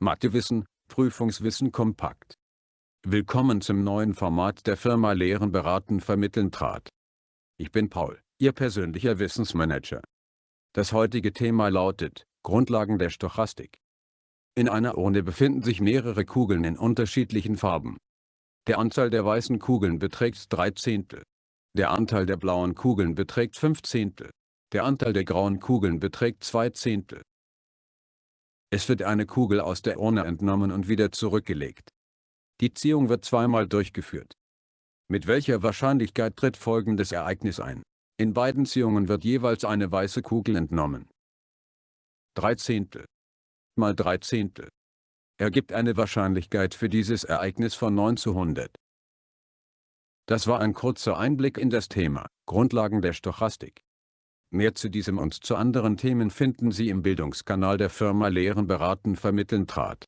Mathewissen, Prüfungswissen kompakt. Willkommen zum neuen Format der Firma Lehren beraten vermitteln trat. Ich bin Paul, Ihr persönlicher Wissensmanager. Das heutige Thema lautet, Grundlagen der Stochastik. In einer Urne befinden sich mehrere Kugeln in unterschiedlichen Farben. Der Anteil der weißen Kugeln beträgt 3 Zehntel. Der Anteil der blauen Kugeln beträgt 5 Zehntel. Der Anteil der grauen Kugeln beträgt 2 Zehntel. Es wird eine Kugel aus der Urne entnommen und wieder zurückgelegt. Die Ziehung wird zweimal durchgeführt. Mit welcher Wahrscheinlichkeit tritt folgendes Ereignis ein? In beiden Ziehungen wird jeweils eine weiße Kugel entnommen. 3 Zehntel mal 3 Zehntel ergibt eine Wahrscheinlichkeit für dieses Ereignis von 9 zu 100. Das war ein kurzer Einblick in das Thema, Grundlagen der Stochastik. Mehr zu diesem und zu anderen Themen finden Sie im Bildungskanal der Firma Lehren beraten vermitteln trat.